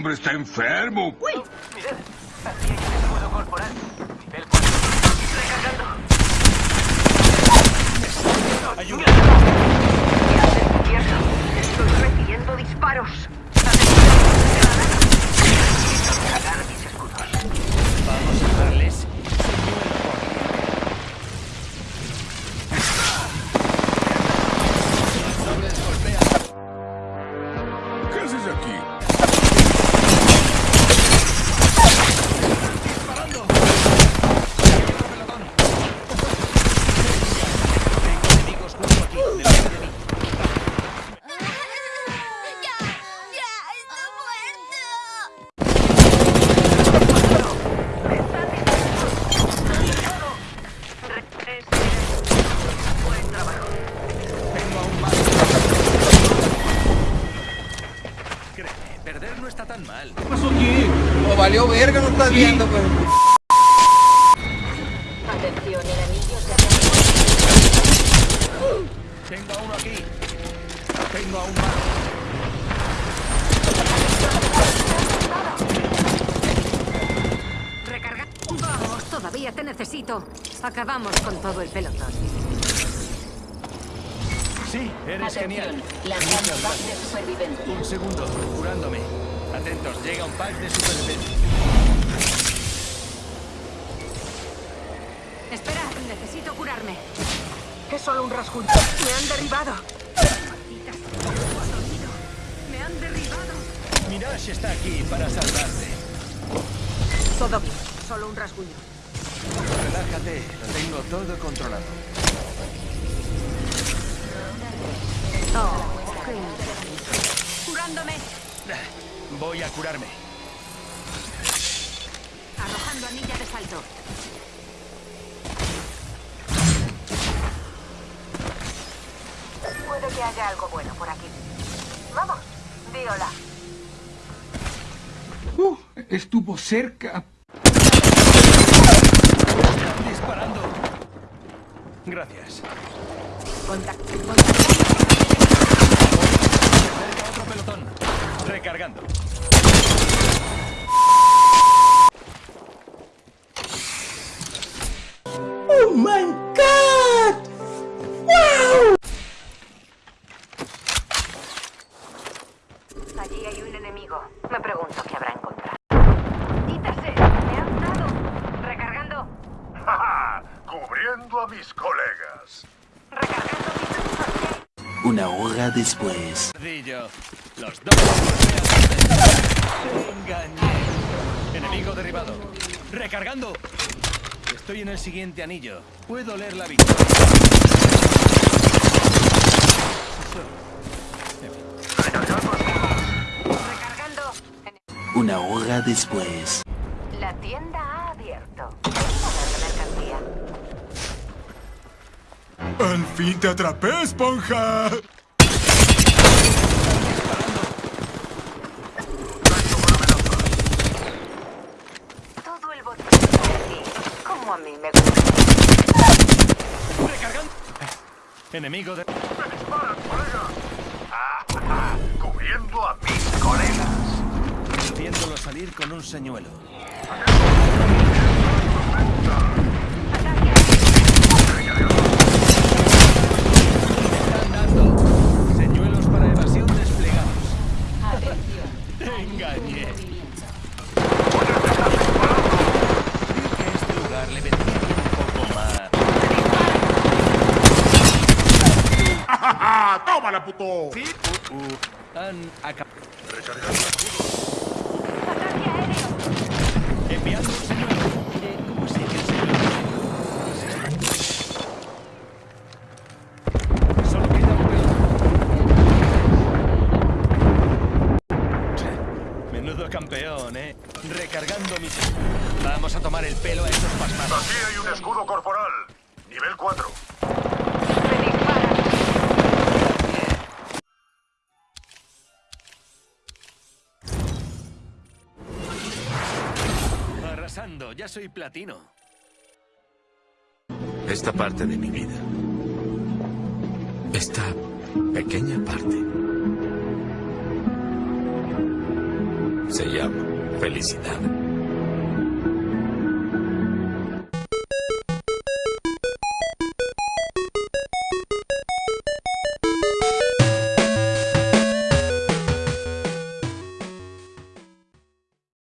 hombre está enfermo. Mirad, aquí hay un escudo corporal. Nivel 4. Recargando. Ayuda. Izquierda. Estoy recibiendo disparos. Cargar mis escudos. Vamos a darles. ¿Qué haces aquí? Valió verga, no estás viendo, pues. Atención, enemigos de Tengo a uno aquí. Tengo a un más. Recarga. Vamos, todavía te necesito. Acabamos con todo el pelotón. Sí, eres genial. Lanzando pack de supervivencia. Un segundo, curándome. Atentos, llega un pack de supervivencia. Espera, necesito curarme. Es solo un rasguño. Me han derribado. Me han derribado. Mirage está aquí para salvarte. Todo bien. Solo un rasguño. Relájate, lo tengo todo controlado. Oh, qué interesante. Curándome. Voy a curarme. Arrojando anilla de salto. Puede que haya algo bueno por aquí. Vamos, di hola. Uh, estuvo cerca. Están disparando. Gracias. Contacto. Contacto. Allí hay un enemigo. Me pregunto qué habrá encontrado. ¡Quítase! ¡Me han dado! Recargando. ¡Ja, Cubriendo a mis colegas. Recargando mis Una hora después. Ardillo. Los dos engañé. Enemigo derribado. Recargando. Estoy en el siguiente anillo. Puedo leer la victoria. Una hora después. La tienda ha abierto. Mercancía. Al fin te atrapé, esponja. Todo el botín de aquí. Como a mí me gusta. Recargando. Enemigo de... Cubriendo a mis colegas. Viéndolo salir con un señuelo. Señuelos para evasión desplegados. Te engañé. Vi que este lugar le vendría bien un poco más. ¡Ah, tómala, puto! Uh, uh, han acabado. Enviando Vamos a tomar el pelo a esos pasmados. Aquí hay un escudo corporal. Nivel 4. Me disparan. Arrasando, ya soy platino. Esta parte de mi vida. Esta pequeña parte. Se llama felicidad.